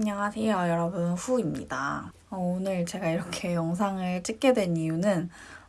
안녕하세요 여러분 후입니다. 어, 오늘 제가 이렇게 영상을 찍게 된 이유는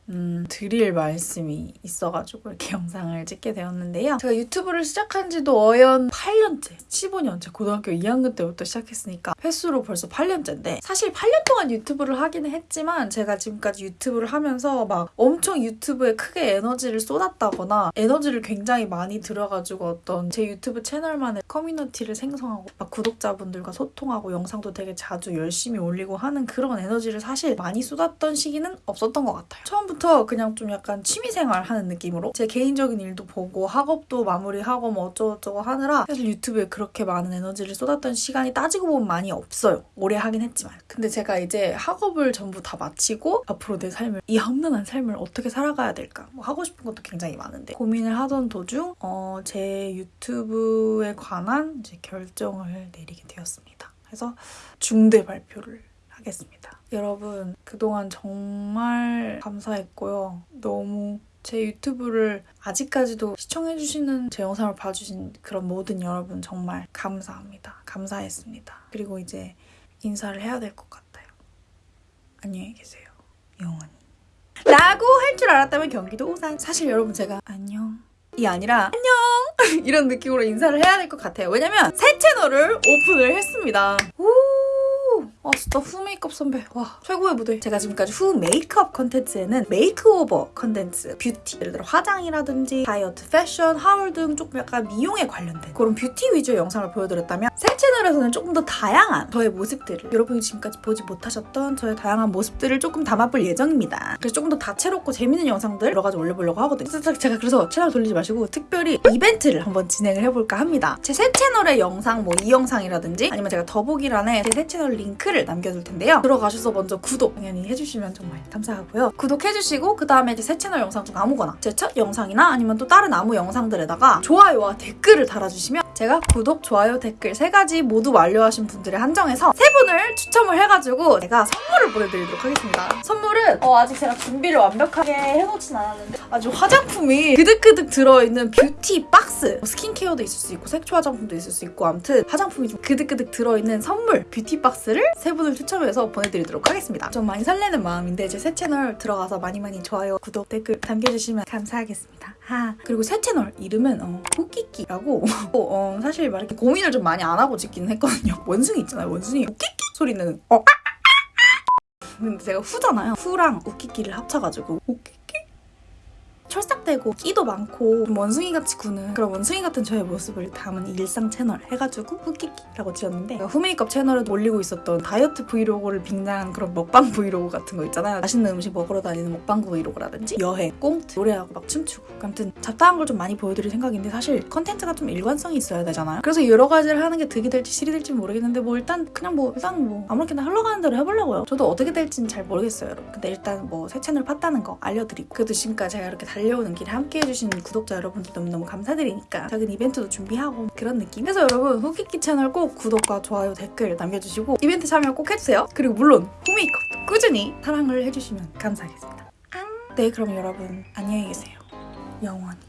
음, 드릴 말씀이 있어가지고 이렇게 영상을 찍게 되었는데요. 제가 유튜브를 시작한 지도 어연 8년째, 15년째, 고등학교 2학년 때부터 시작했으니까 횟수로 벌써 8년째인데 사실 8년 동안 유튜브를 하기는 했지만 제가 지금까지 유튜브를 하면서 막 엄청 유튜브에 크게 에너지를 쏟았다거나 에너지를 굉장히 많이 들여가지고 어떤 제 유튜브 채널만의 커뮤니티를 생성하고 막 구독자분들과 소통하고 영상도 되게 자주 열심히 올리고 하는 그런 에너지를 사실 많이 쏟았던 시기는 없었던 것 같아요. 처음부터 처음부터 그냥 좀 약간 취미생활 하는 느낌으로 제 개인적인 일도 보고 학업도 마무리하고 뭐 어쩌고저쩌고 하느라 사실 유튜브에 그렇게 많은 에너지를 쏟았던 시간이 따지고 보면 많이 없어요. 오래 하긴 했지만. 근데 제가 이제 학업을 전부 다 마치고 앞으로 내 삶을 이 험난한 삶을 어떻게 살아가야 될까 뭐 하고 싶은 것도 굉장히 많은데 고민을 하던 도중 어, 제 유튜브에 관한 이제 결정을 내리게 되었습니다. 그래서 중대 발표를 하겠습니다. 여러분 그동안 정말 감사했고요. 너무 제 유튜브를 아직까지도 시청해주시는 제 영상을 봐주신 그런 모든 여러분 정말 감사합니다. 감사했습니다. 그리고 이제 인사를 해야 될 것 같아요. 안녕히 계세요. 영원히. 라고 할 줄 알았다면 경기도 오산. 사실 여러분 제가 안녕. 이 아니라 안녕 이런 느낌으로 인사를 해야 될 것 같아요. 왜냐면 새 채널을 오픈을 했습니다. 오! 아 진짜 후 메이크업 선배. 와 최고의 무대. 제가 지금까지 후 메이크업 컨텐츠에는 makeover 컨텐츠 뷰티. 예를 들어 화장이라든지 다이어트 패션 haul 등 조금 약간 미용에 관련된 그런 뷰티 위주의 영상을 보여드렸다면 새 채널에서는 조금 더 다양한 저의 모습들을 여러분이 지금까지 보지 못하셨던 저의 다양한 모습들을 조금 담아볼 예정입니다. 그래서 조금 더 다채롭고 재밌는 영상들 여러 가지 올려보려고 하거든요. 제가 그래서 채널 돌리지 마시고 특별히 이벤트를 한번 진행을 해볼까 합니다. 제 새 채널의 영상 뭐 이 영상이라든지 아니면 제가 더보기란에 제 새 채널 링크 를 링크를 남겨둘 텐데요. 들어가셔서 먼저 구독 당연히 해주시면 정말 감사하고요. 구독해주시고 그 다음에 이제 새 채널 영상 중 아무거나 제 첫 영상이나 아니면 또 다른 아무 영상들에다가 좋아요와 댓글을 달아주시면 제가 구독, 좋아요, 댓글 세 가지 모두 완료하신 분들을 한정해서 세 분을 추첨을 해가지고 제가 선물을 보내드리도록 하겠습니다. 선물은 어, 아직 제가 준비를 완벽하게 해놓진 않았는데 아주 화장품이 그득그득 들어있는 뷰티 박스 뭐 스킨케어도 있을 수 있고 색조 화장품도 있을 수 있고 아무튼 화장품이 좀 그득그득 들어있는 선물 뷰티 박스를 세 분을 추첨해서 보내드리도록 하겠습니다. 좀 많이 설레는 마음인데 제 새 채널 들어가서 많이 많이 좋아요, 구독, 댓글 남겨주시면 감사하겠습니다. 하. 그리고 새 채널 이름은 어, 후끼끼라고 어, 사실 막 이렇게 고민을 좀 많이 안 하고 짓기는 했거든요. 원숭이 있잖아요. 원숭이 우끼끼 소리는 어 근데 제가 후잖아요. 후랑 우끼끼를 합쳐가지고 우끼끼 촐싹대고 끼도 많고 원숭이같이 구는 그런 원숭이 같은 저의 모습을 담은 일상 채널 해가지고 후끼끼라고 지었는데 후메이크업 채널에 올리고 있었던 다이어트 브이로그를 빙자한 그런 먹방 브이로그 같은 거 있잖아요. 맛있는 음식 먹으러 다니는 먹방 브이로그라든지 여행, 꽁트, 노래하고 막 춤추고 아무튼 잡다한 걸 좀 많이 보여드릴 생각인데 사실 컨텐츠가 좀 일관성이 있어야 되잖아요. 그래서 여러 가지를 하는 게 득이 될지 실이 될지 모르겠는데 뭐 일단 그냥 뭐 일단 뭐 아무렇게나 흘러가는 대로 해보려고요. 저도 어떻게 될지는 잘 모르겠어요 여러분. 근데 일단 뭐 새 채널 팠다는 거 알려드리고 그래도 지금까지 제가 이렇게 달려오는 길에 함께 해주신 구독자 여러분들 너무너무 감사드리니까 작은 이벤트도 준비하고 그런 느낌 그래서 여러분 후키키 채널 꼭 구독과 좋아요 댓글 남겨주시고 이벤트 참여 꼭 해주세요. 그리고 물론 홈메이크업도 꾸준히 사랑을 해주시면 감사하겠습니다. 네 그럼 여러분 안녕히 계세요. 영원히